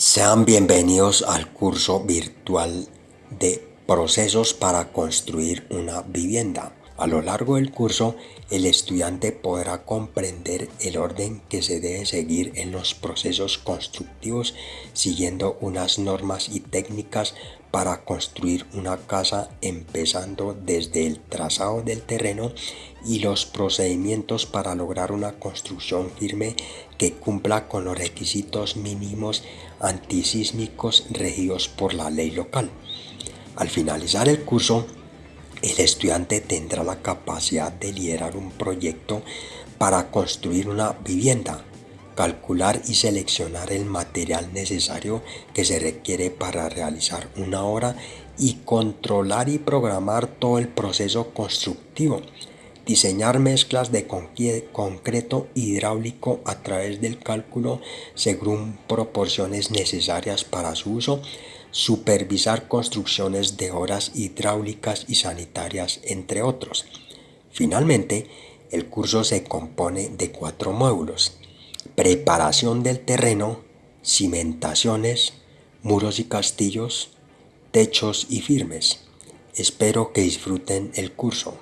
Sean bienvenidos al curso virtual de procesos para construir una vivienda. A lo largo del curso, el estudiante podrá comprender el orden que se debe seguir en los procesos constructivos siguiendo unas normas y técnicas para construir una casa empezando desde el trazado del terreno y los procedimientos para lograr una construcción firme que cumpla con los requisitos mínimos antisísmicos regidos por la ley local. Al finalizar el curso, el estudiante tendrá la capacidad de liderar un proyecto para construir una vivienda, calcular y seleccionar el material necesario que se requiere para realizar una obra y controlar y programar todo el proceso constructivo diseñar mezclas de concreto hidráulico a través del cálculo según proporciones necesarias para su uso, supervisar construcciones de obras hidráulicas y sanitarias, entre otros. Finalmente, el curso se compone de cuatro módulos. Preparación del terreno, cimentaciones, muros y castillos, techos y firmes. Espero que disfruten el curso.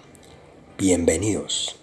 Bienvenidos.